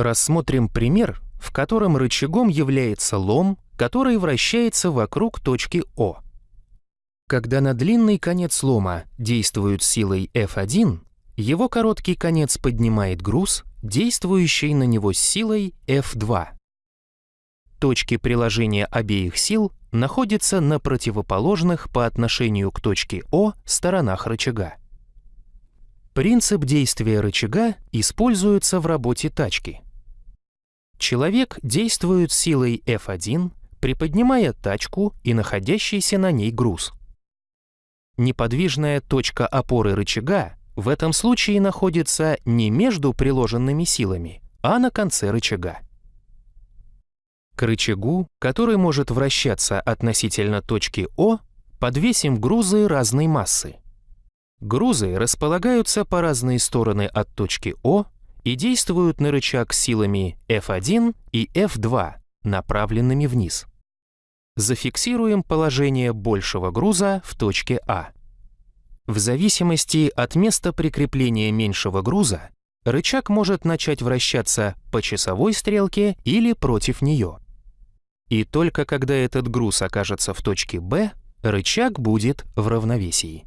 Рассмотрим пример, в котором рычагом является лом, который вращается вокруг точки О. Когда на длинный конец лома действует силой F1, его короткий конец поднимает груз, действующий на него силой F2. Точки приложения обеих сил находятся на противоположных по отношению к точке О сторонах рычага. Принцип действия рычага используется в работе тачки. Человек действует силой F1, приподнимая тачку и находящийся на ней груз. Неподвижная точка опоры рычага в этом случае находится не между приложенными силами, а на конце рычага. К рычагу, который может вращаться относительно точки О, подвесим грузы разной массы. Грузы располагаются по разные стороны от точки О и действуют на рычаг силами F1 и F2, направленными вниз. Зафиксируем положение большего груза в точке А. В зависимости от места прикрепления меньшего груза, рычаг может начать вращаться по часовой стрелке или против нее. И только когда этот груз окажется в точке Б, рычаг будет в равновесии.